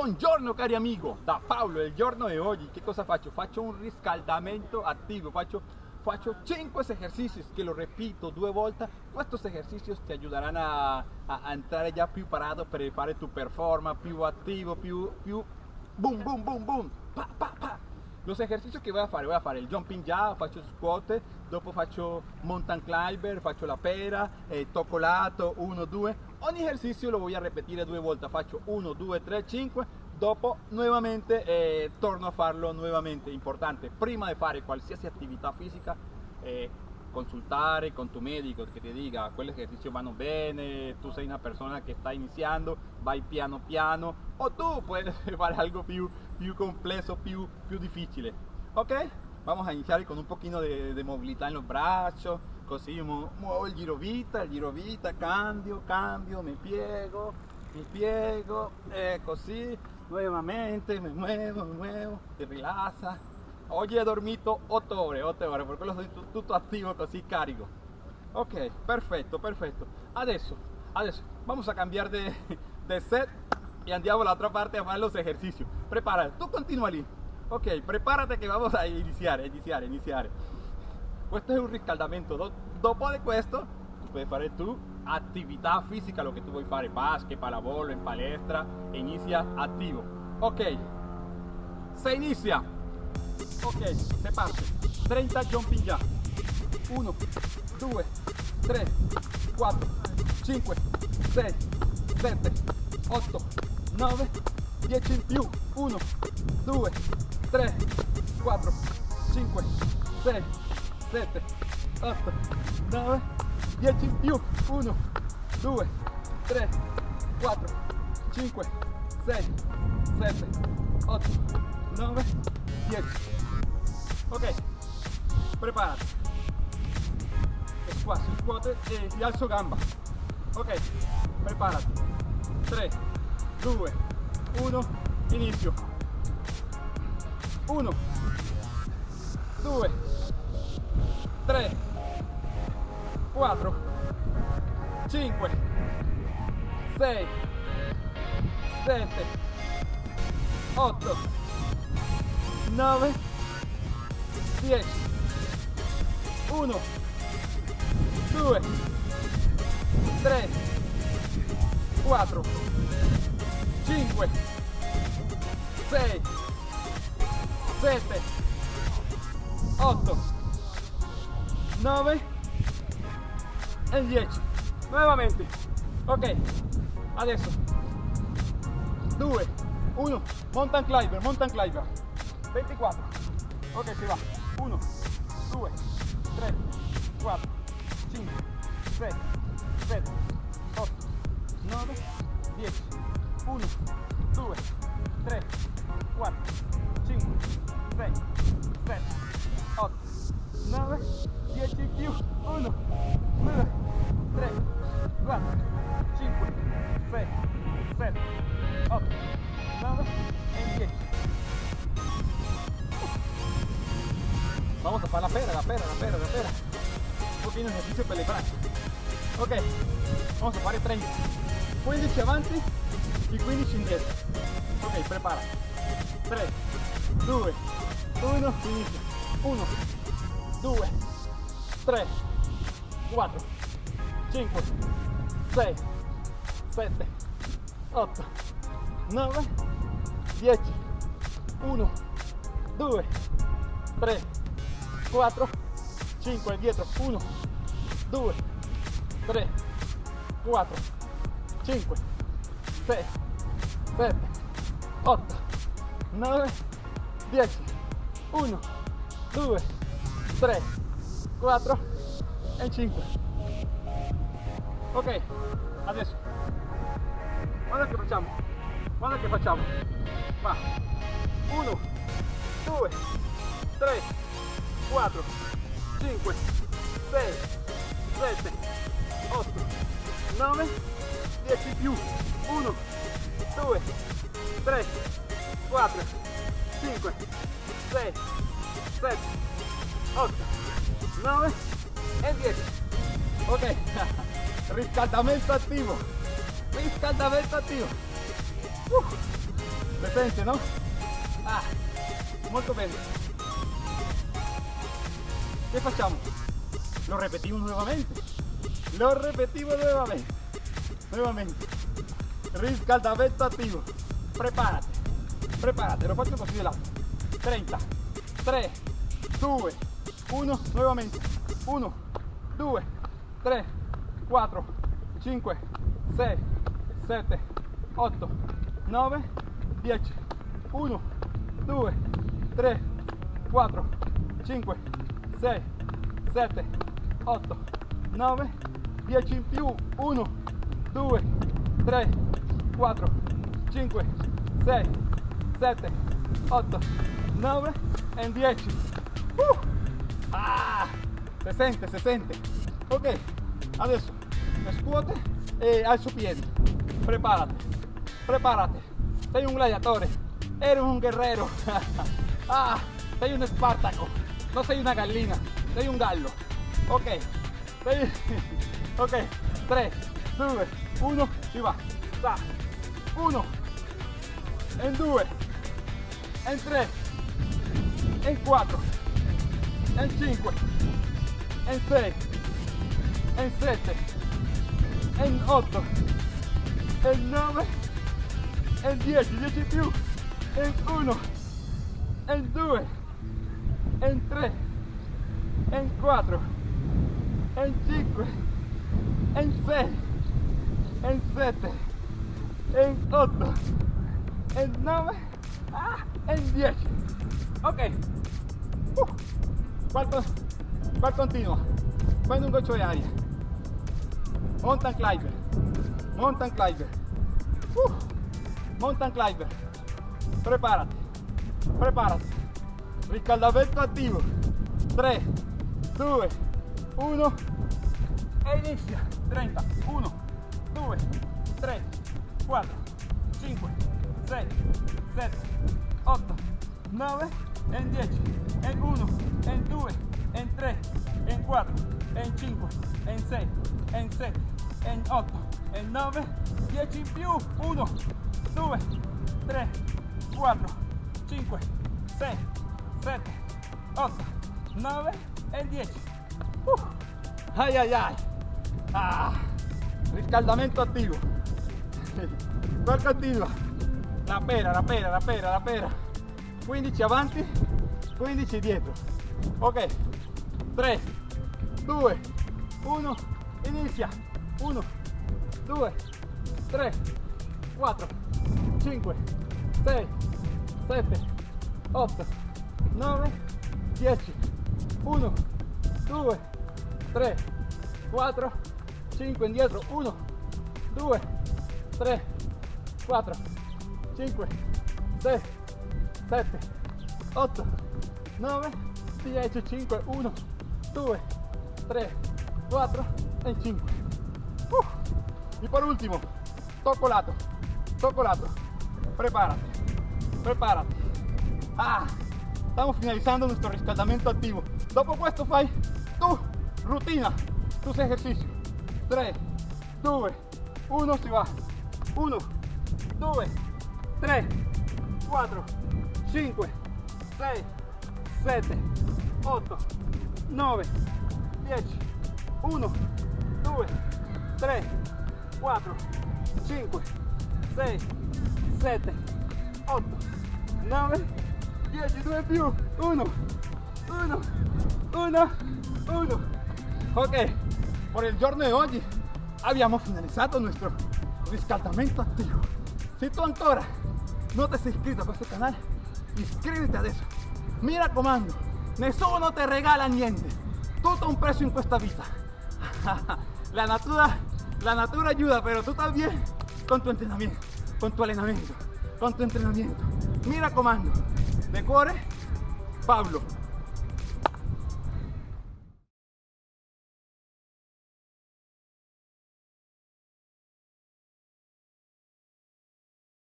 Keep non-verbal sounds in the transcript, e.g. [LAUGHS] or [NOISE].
Buongiorno cari amigo, da Paolo, il giorno di oggi che cosa faccio? Faccio un riscaldamento attivo, faccio, faccio 5 esercicios che lo repito due volte, questi esercizi ti aiuteranno a, a, entrare già più parato per tu performance, più attivo, più, più boom boom boom boom, pa pa pa Los ejercicios que voy a hacer, voy a hacer el jumping jack, faccio squat, dopo faccio mountain climber, faccio la pera, eh, tocco lato, 1, 2. Ogni ejercicio lo voy a repetir due volte, faccio 1, 2, 3, 5. Dopo nuovamente eh, torno a farlo nuovamente. Importante, prima di fare qualsiasi attività fisica, eh, consultare con tu medico che ti dica quegli esercizi vanno bene, tu sei una persona che sta iniziando, vai piano piano o tu puoi fare algo più, più complesso, più, più difficile. Ok? Vamos a iniciar con un pochino de, de movilità en los brazos, così muovo il giro vita, il giro vita, cambio, cambio, mi piego, mi piego, e così, nuovamente, mi muevo, mi muevo, ti rilassa, Oggi he dormito 8 ore, 8 ore, per quello sono tutto attivo così carico. Ok, perfetto, perfetto. Adesso, adesso, vamos a cambiar de, [LAUGHS] de set y andiamo all'altra parte a fare los ejercicios. Prepárate, tú continúa lì. Ok, prepárate che vamos a iniziare, iniziare, iniziare. Questo è un riscaldamento. Dopo di questo, puoi fare tu attività fisica, lo che tu vuoi fare, basket, pallavolo, in palestra, inizia attivo. Ok, se inizia ok se parte. 30 jumping jack 1 2 3 4 5 6 7 8 9 10 in più 1 2 3 4 5 6 7 8 9 10 in più 1 2 3 4 5 6 7 8 9 10 ok prepárate espacio squat e y alzo gamba. Ok prepárate 3 2 1 inicio 1 2 3 4 5 6 7 8 9 10 1 2 3 4 5 6 7 8 9 e 10 nuovamente ok. Adesso 2 1 mountain climber mountain climber 24 ok si va. 1, 2, 3, 4, 5, 6, 7, 8, 9, 10, 1, 2, 3, 4, 5, 6, 7, 8, 9, 10 in più, 1, 2, 3, 4, 5, 6, 7, 8, 9 Vamos a fare la pera, la pera, la pera, la pera. Un esercizio per le braccia. Ok, vamos a fare 30. 15 avanti e 15 indietro. Ok, prepara. 3, 2, 1, inizia. 1, 2, 3, 4, 5, 6, 7, 8, 9, 10, 1, 2, 3, 4 5 dietro 1 2 3 4 5 6 7 8 9 10 1 2 3 4 e 5 ok adesso. Guarda che facciamo. Guarda che facciamo. Va. 1 2 3 4, 5, 6, 7, 8, 9, 10 più, 1, 2, 3, 4, 5, 6, 7, 8, 9 e 10. Ok, [LAUGHS] riscaldamento attivo, riscaldamento attivo. Uh. Presente, no? Ah, molto bene. Facciamo? Lo repetimos nuevamente. Lo repetimos nuevamente. Nuevamente. Riscaldamento attivo. Prepárate. Prepárate. Lo faccio così di lato. 30. 3, 2, 1. Nuevamente. 1, 2, 3, 4, 5, 6, 7, 8, 9, 10. 1, 2, 3, 4, 5, 6, 7, 8, 9, 10 in più. 1, 2, 3, 4, 5, 6, 7, 8, 9 e 10. Uh! Ah, si sente, si sente. Ok, adesso scuote e alzo piedi. Preparate, preparate. Sei un gladiatore, eres un guerrero. [LAUGHS] ah, sei un Espartaco, no sei una gallina, sei un gallo. Ok, sei... [LAUGHS] ok, 3, 2, 1, si va. Va. 1, en 2, en 3, en 4, en 5, en 6, en 7, en 8, en 9, en 10, 10 in più, en 1, en 2, en 3, en 4, en 5, en 6, en 7, en 8, en 9, ah, en 10. Ok. Uh. ¿Cuál, con- cuál continua? Prende un goccio de aria. Mountain climber. Mountain climber. Uh. Mountain climber. Prepárate. Prepárate. Riscaldamento attivo. 3, 2, 1 e inizia. 30. 1, 2, 3, 4, 5, 6, 7, 8, 9, en 10, en 1, en 2, en 3, en 4, en 5, en 6, en 7, en 8, en 9, 10 in più, 1, 2, 3, 4, 5, 6, 7, 8, 9 e 10. Uh. Ai ai ai. Ah. Riscaldamento attivo. Qual continua? La pera, la pera, la pera, la pera. 15 avanti, 15 dietro. Ok. 3, 2, 1, inizia. 1, 2, 3, 4, 5, 6, 7, 8, 9, 10. 1, 2, 3, 4, 5 indietro. 1, 2, 3, 4, 5, 6, 7, 8, 9, 10, 5, 1, 2, 3, 4 e 5. Uh. Y por último, toco lato, toco lato. Prepárate, prepárate. Ah, estamos finalizando nuestro riscaldamento activo. Dopo questo fai tu rutina, tus ejercicios. 3, 2, 1, si va. 1, 2, 3, 4, 5, 6, 7, 8, 9, 10, 1, 2, 3, 4, 5, 6, 7, 8, 9, 10, 2 più, 1, 1, 1, 1. Ok, por il giorno di oggi abbiamo finalizzato il nostro riscaldamento attivo. Se tu ancora non ti sei iscritto a questo canale, iscriviti adesso. Mi raccomando, nessuno ti regala niente. Tutto un prezzo in questa vita. [LAUGHS] La natura, la natura ayuda, pero tú también con tu entrenamiento, con tu entrenamiento, con tu entrenamiento. Mi raccomando, de cuore, Pablo.